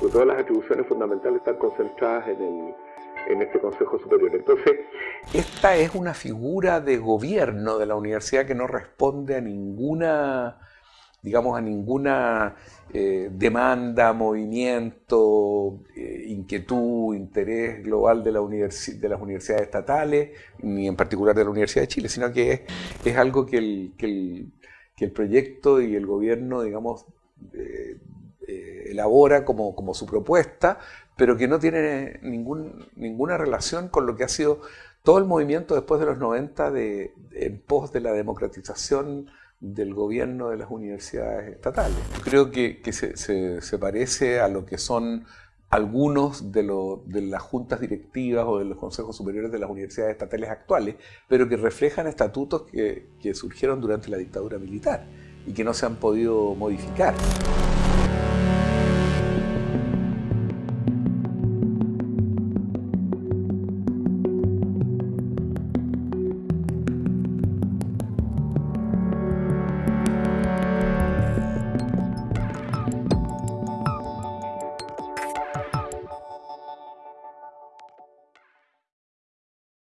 porque todas las atribuciones fundamentales están concentradas en, el, en este Consejo Superior. Entonces, esta es una figura de gobierno de la universidad que no responde a ninguna digamos, a ninguna eh, demanda, movimiento, eh, inquietud, interés global de, de, las universidades estatales, ni en particular de la Universidad de Chile, sino que es, es algo que el, que, el, que el, proyecto y el gobierno, digamos, elabora como, como, su propuesta, pero que no tiene ningún, ninguna relación con lo que ha sido todo el movimiento después de los 90 de, en pos de la democratización del gobierno de las universidades estatales. Creo que, se, parece a lo que son algunos de, de, las juntas directivas o de los consejos superiores de las universidades estatales actuales, pero que reflejan estatutos que, que surgieron durante la dictadura militar y que no se han podido modificar.